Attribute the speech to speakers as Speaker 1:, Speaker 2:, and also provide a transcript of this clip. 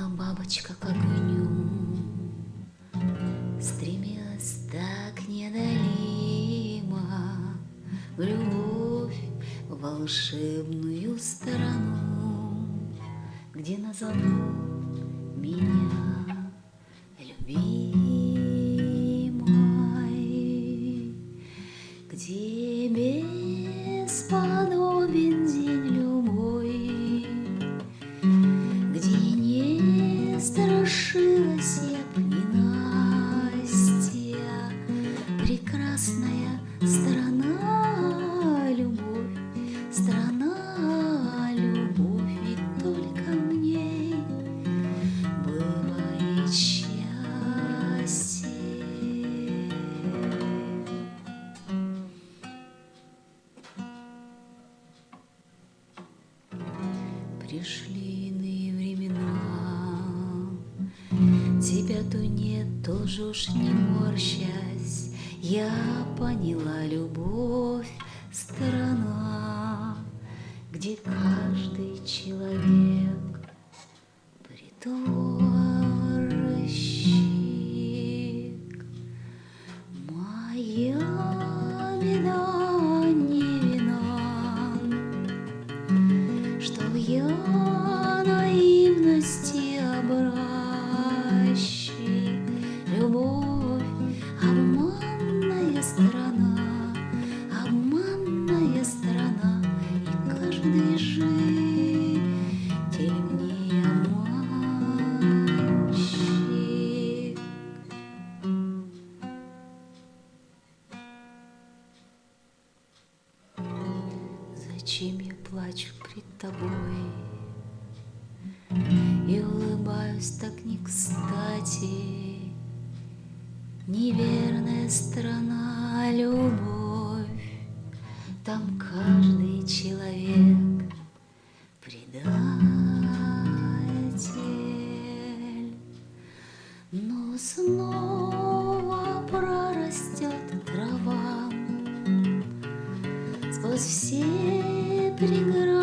Speaker 1: Словно бабочка к огню Стремилась так неодолимо В любовь в волшебную страну Где назовут меня б ненастья Прекрасная страна любовь, страна любовь, ведь только мне бывает счастье. Пришли Тебя то нет, тоже уж не морщась, Я поняла любовь, страна, Где каждый человек притворщик. Моя беда Зачем я плачу пред тобой? И улыбаюсь так не кстати, Неверная страна любовь, Там каждый человек предатель. Но снова Pretty good.